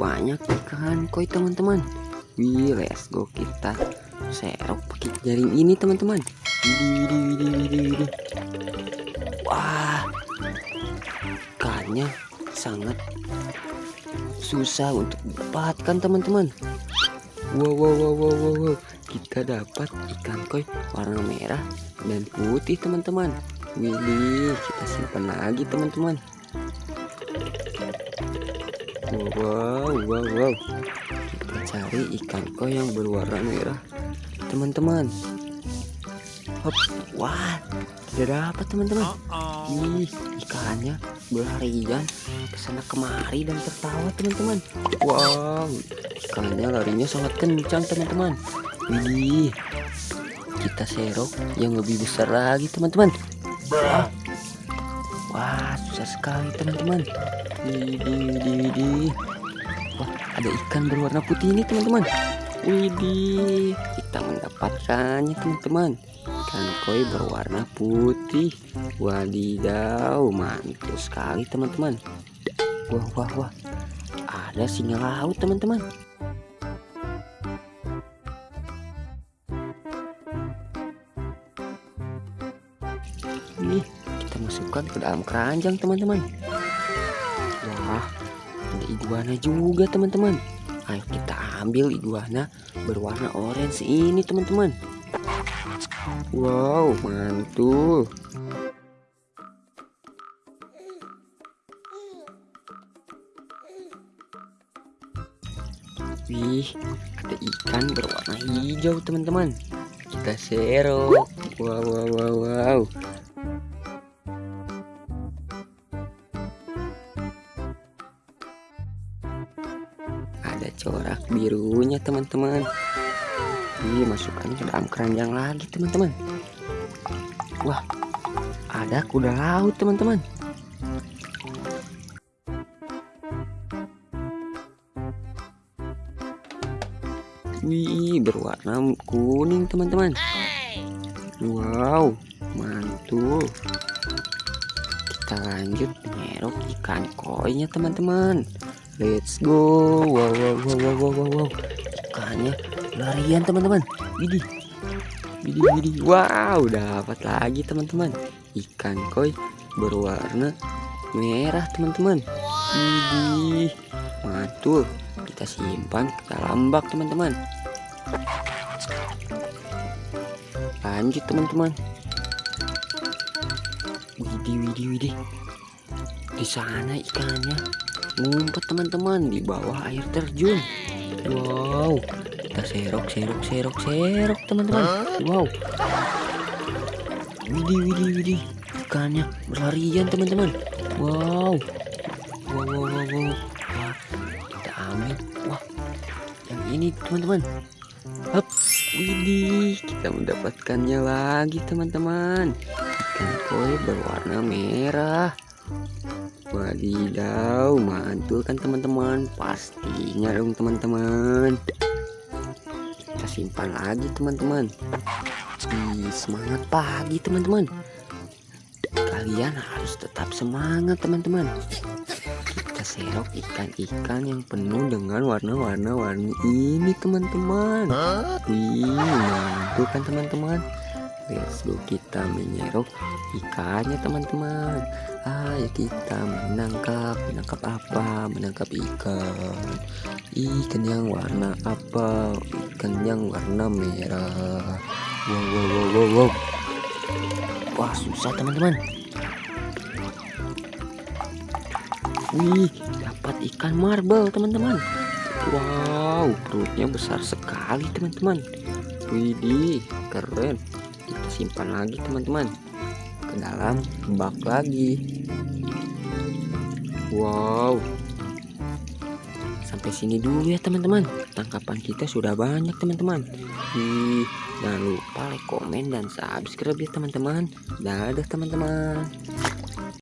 banyak ikan. Koi teman-teman. Wih let's go. Kita serok pakai jaring ini teman-teman. Wah ikannya sangat susah untuk dapatkan teman-teman. Wow wow wow wow wow, wow. kita dapat ikan koi warna merah dan putih teman-teman. Widih kita simpan lagi teman-teman wow wow wow kita cari ikan koi yang berwarna merah. Teman-teman. Hop wah tidak dapat teman-teman. Ih ikannya berlarian ke sana kemari dan tertawa teman-teman. Wow ikannya larinya sangat kencang teman-teman. Widih kita serok yang lebih besar lagi teman-teman. Wah wah susah sekali teman-teman. Widih wah ada ikan berwarna putih ini teman-teman. Widih kita mendapatkannya teman-teman. Ikan koi berwarna putih. Wadidaw mantul sekali teman-teman. Wah wah wah. Ada singa laut teman-teman. Nih, kita masukkan ke dalam keranjang teman-teman wah ada iguana juga teman-teman ayo kita ambil iguana berwarna orange ini teman-teman wow mantul Wih, ada ikan berwarna hijau teman-teman. Kita serok. Wow, wow, wow, wow. Birunya teman-teman. Wih, masukkannya ke dalam keranjang lagi teman-teman. Wah, ada kuda laut teman-teman. Wih, berwarna kuning teman-teman. Wow, mantul. Kita lanjut menyerok ikan koinya teman-teman. Let's go. Wow, wow, wow, wow, wow, wow, wow. Ikannya larian teman-teman. Widih, widih, widih. Wow, dapat lagi teman-teman. Ikan koi berwarna merah teman-teman. Widih, mantul kita simpan ke dalam bak teman-teman lanjut teman-teman widih widih widih di sana ikannya ngumpet teman-teman di bawah air terjun. Wow kita serok serok serok serok teman-teman. Wow. Widih widih widih. Ikannya berlarian teman-teman. Wow. Wow wow wow, wow. Ambil. Wah yang ini teman-teman. Hup, widih. Kita mendapatkannya lagi teman-teman. Ikan koi berwarna merah wadidaw mantul kan teman-teman. Pastinya dong teman-teman. Kita simpan lagi teman-teman. Semangat pagi teman-teman. Kalian harus tetap semangat teman-teman. Kita serok ikan-ikan yang penuh dengan warna-warna warni ini teman-teman. Wih mantul kan teman-teman go kita menyerok ikannya teman-teman ayo kita menangkap menangkap apa menangkap ikan ikan yang warna apa ikan yang warna merah wow wow wow wow, wow. wah susah teman-teman Wih, dapat ikan marble, teman-teman. Wow, perutnya besar sekali, teman-teman. Widih, keren. Kita simpan lagi, teman-teman. Ke dalam bak lagi. Wow. Sampai sini dulu ya, teman-teman. Tangkapan kita sudah banyak, teman-teman. Jangan lupa like, komen, dan subscribe ya, teman-teman. Dadah, teman-teman.